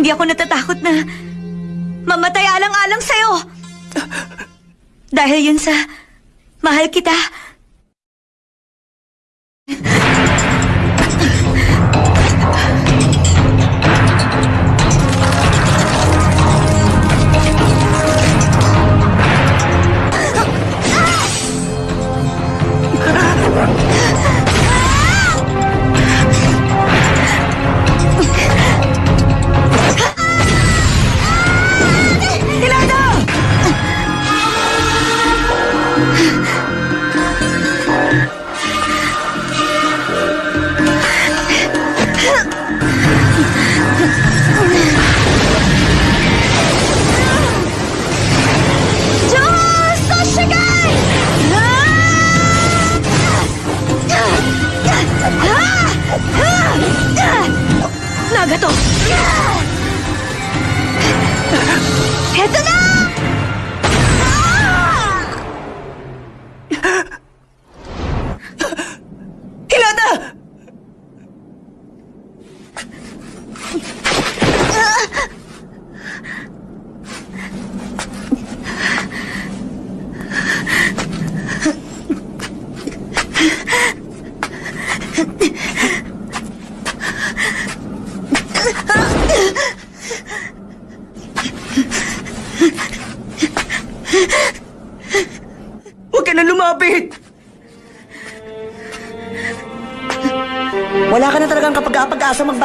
Hindi ako natatakot na mamatay alang-alang sa'yo. Dahil yun sa mahal kita. がと手綱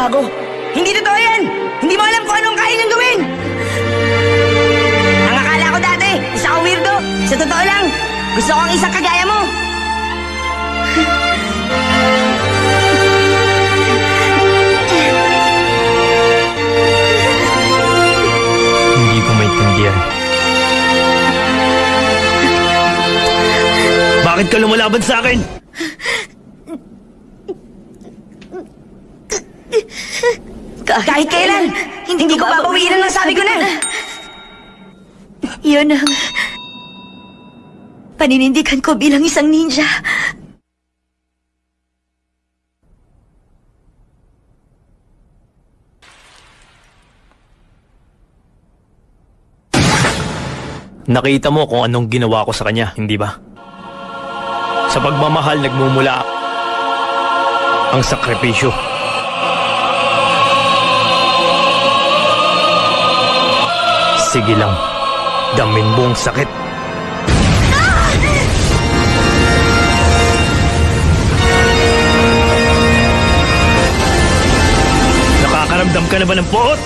magbago. Hindi totoo yan! Hindi mo alam kung anong kaya niyang gawin! Ang akala ko dati, isa ka weirdo. Sa totoo lang, gusto kong isang kagaya mo. Hindi ko maintindihan. Bakit ka lumalaban sa akin? Kahit kailan, hindi, ko babawiin ang nasabi ko na. Yun ang paninindigan ko bilang isang ninja. Nakita mo kung anong ginawa ko sa kanya, hindi ba? Sa pagmamahal nagmumula ang sakripisyo. Sige lang, damin mo ang sakit. Nakakaramdam ka na ba ng puot?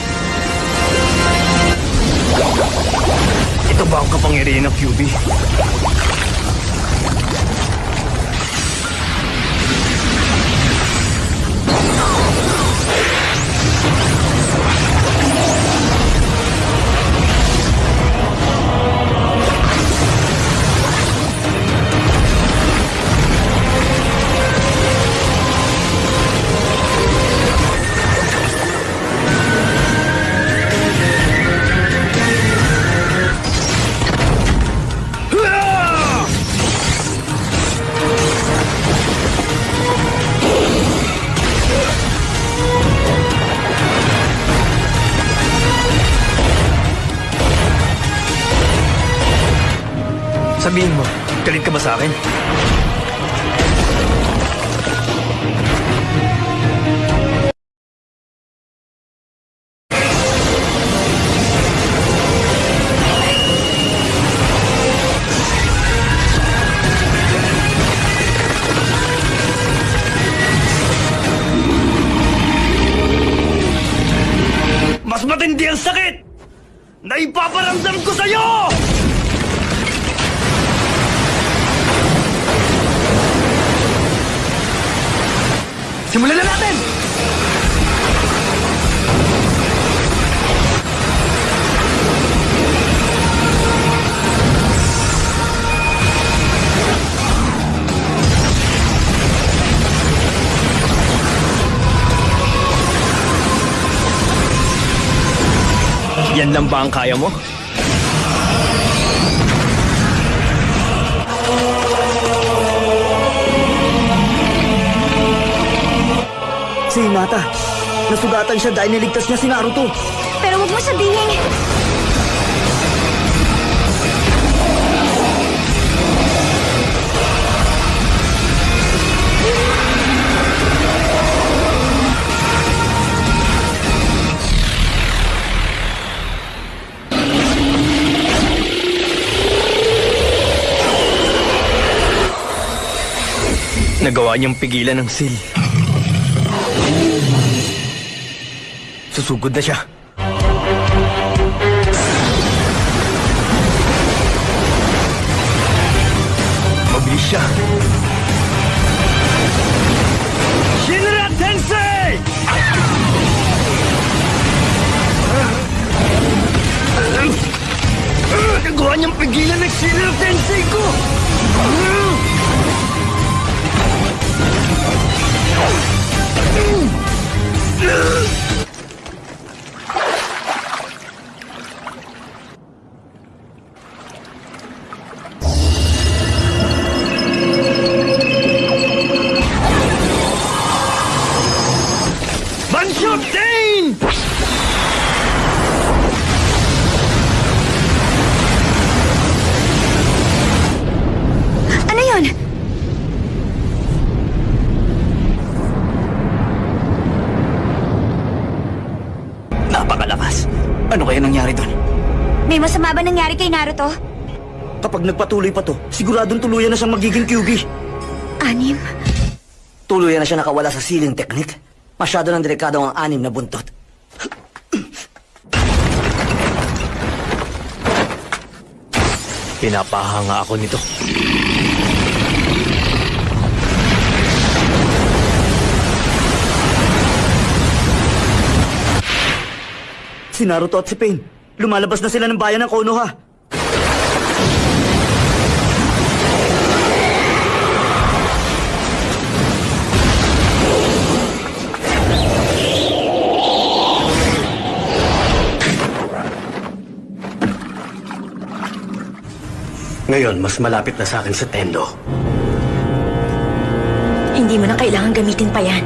Ito ba ang kapangyarihan ng QB? Sabihin mo, galit ka ba sa akin? Mas matindi ang sakit na ipaparamdam ko sa'yo! Simulan na natin! Yan lang ba ang kaya mo? Si Hinata, nasugatan siya dahil niligtas niya si Naruto. Pero huwag mo sabihin. Nagawa niyang pigilan ng sil. Susugod na siya. Mabilis Napakalakas. Ano kaya nangyari doon? May masama ba nangyari kay Naruto? Kapag nagpatuloy pa to, siguradong tuluyan na siyang magiging Kyuubi. Anim? Tuluyan na siya nakawala sa sealing technique. Masyado ng delikado ang anim na buntot. Pinapahanga ako nito. Si Naruto at si Pain, lumalabas na sila ng bayan ng Konoha. Ngayon, mas malapit na sa akin sa Tendo. Hindi mo na kailangan gamitin pa yan.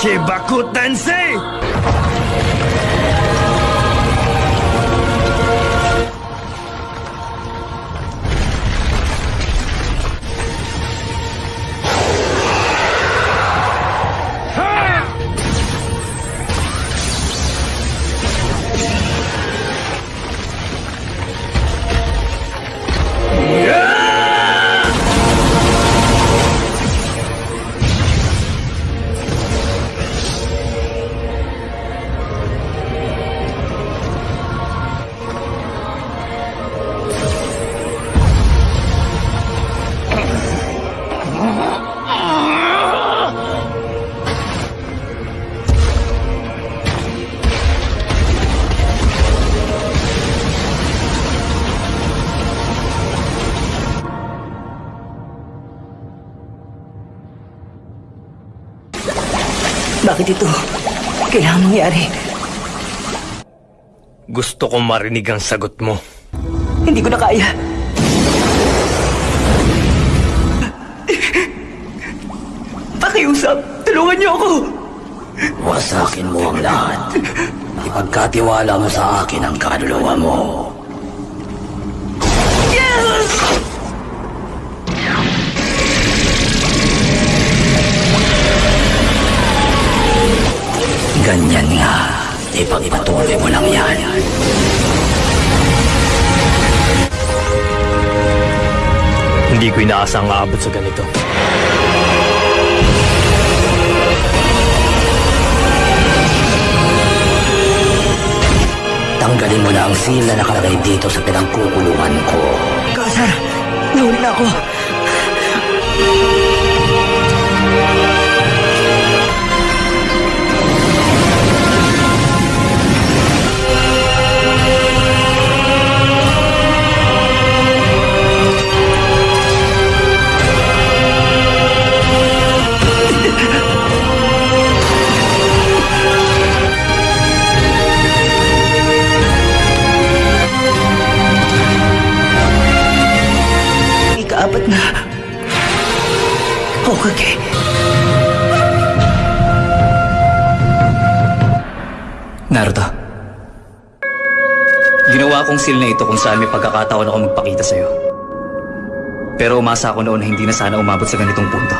Chibaku Tensei! Bakit ito? Kailangan mangyari. Gusto ko marinig ang sagot mo. Hindi ko na kaya. Pakiusap, tulungan niyo ako. Wasakin mo ang lahat. Ipagkatiwala mo sa akin ang kaluluwa mo. Ganyan nga. Ipagpatuloy mo lang yan. Hindi ko inaasang aabot sa ganito. Tanggalin mo na ang seal na nakalagay dito sa pinangkukulungan ko. Kasar, nahuli na ako. Seal na ito kung saan may pagkakataon ako magpakita sa'yo. Pero umasa ako noon na hindi na sana umabot sa ganitong punto.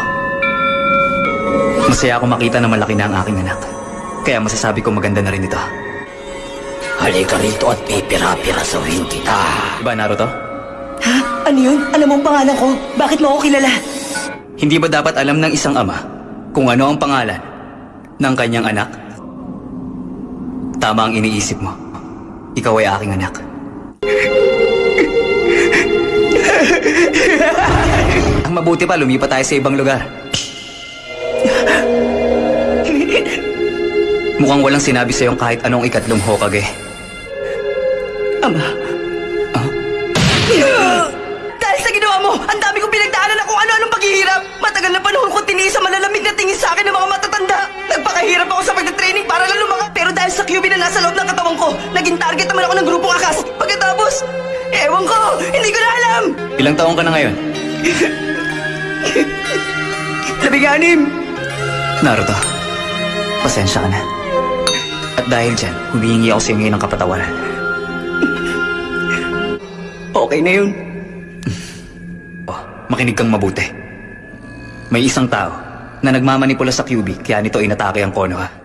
Masaya ako makita na malaki na ang aking anak. Kaya masasabi ko maganda na rin ito. Halika rito at pipira-pira sawin kita. Diba, Naruto? Ha? Ano yun? Alam mo ang pangalan ko? Bakit mo ako kilala? Hindi ba dapat alam ng isang ama kung ano ang pangalan ng kanyang anak? Tama ang iniisip mo. Ikaw ay aking anak. Ang mabuti pa, lumipat tayo sa ibang lugar. Mukhang walang sinabi sa'yo kahit anong ikatlong Hokage. Ama. Na nasa loob ng katawan ko, naging target naman ako ng grupong akas. Pagkatapos, ewan ko, hindi ko na alam. Ilang taong ka na ngayon? Labing-anim. Naruto, pasensya ka na. At dahil dyan, humihingi ako sa iyo ngayon ng kapatawaran. Okay na yun. Oh, makinig kang mabuti. May isang tao na nagmamanipula sa QB kaya nito inatake ang Konoha.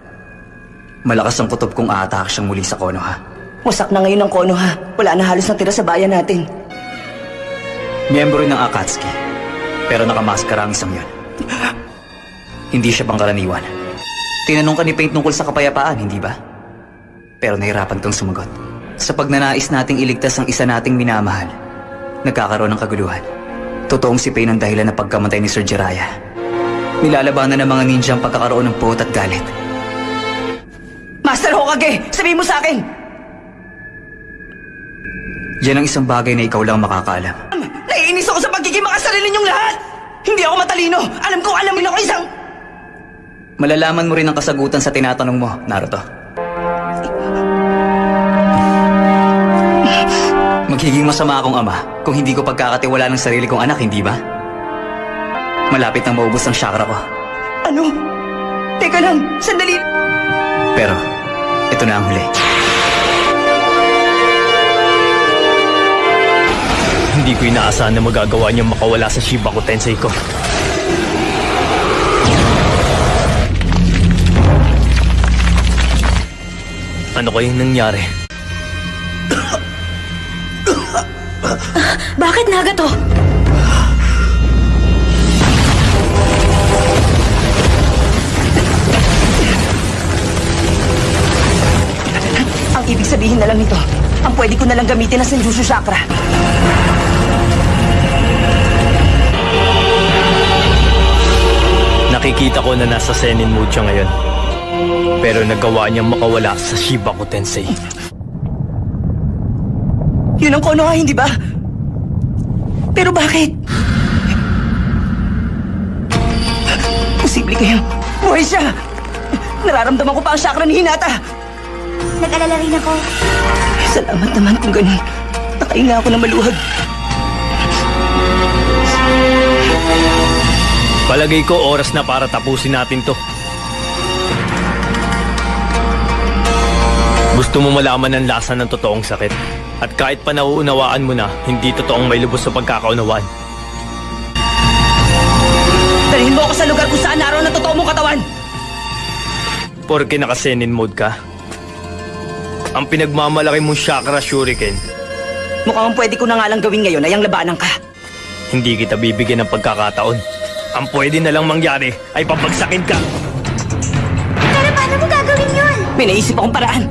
Malakas ang kutob kung aatake siyang muli sa Konoha. Wasak na ngayon ang kono ha. Wala na halos natira sa bayan natin. Miyembro ng Akatsuki. Pero nakamaskara ang isang yun. Hindi siya pangkaraniwan. Tinanong ka ni Paint tungkol sa kapayapaan, hindi ba? Pero nahirapan kang sumagot. Sa pagnanais nating iligtas ang isa nating minamahal, nagkakaroon ng kaguluhan. Totoong si Pain ang dahilan ng pagkamatay ni Sir Jiraiya. Nilalabanan ng mga ninja ang pagkakaroon ng puot at galit. Master Hokage, sabihin mo sa akin! Yan ang isang bagay na ikaw lang makakaalam. Naiinis ako sa pagiging makasarili ninyong lahat! Hindi ako matalino! Alam ko, alam mo ako isang... Malalaman mo rin ang kasagutan sa tinatanong mo, Naruto. Magiging masama akong ama kung hindi ko pagkakatiwala ng sarili kong anak, hindi ba? Malapit nang maubos ang chakra ko. Ano? Teka lang, sandali. Pero, ito na ang huli. Hindi ko inaasahan na magagawa niyang makawala sa Shibaku Tensei ko. Ano kayang nangyari? Bakit Nagato? Ang na lang nito, ang pwede ko na lang gamitin na Senjutsu Chakra. Nakikita ko na nasa Senin mood siya ngayon. Pero nagawa niyang makawala sa Shibaku Tensei. Yun ang kono nga, hindi ba? Pero bakit? Posible kayo. Buhay siya! Nararamdaman ko pa ang chakra ni Hinata. Nag-alala rin ako. Salamat naman kung ganun. Nakahinga ako ng maluhag. Palagay ko oras na para tapusin natin to. Gusto mo malaman ang lasa ng totoong sakit. At kahit pa nauunawaan mo na, hindi totoong may lubos sa pagkakaunawaan. Dalhin mo ako sa lugar kung saan naroon ang totoo mong katawan. Porke naka-senin mode ka. Ang pinagmamalaki mong chakra shuriken, Mukhang ang pwede ko na nga lang gawin ngayon ay ang labanan ka. hindi kita bibigyan ng pagkakataon. Ang pwede na lang mangyari ay pabagsakin ka. Pero paano mo gagawin yun? May naisip akong paraan.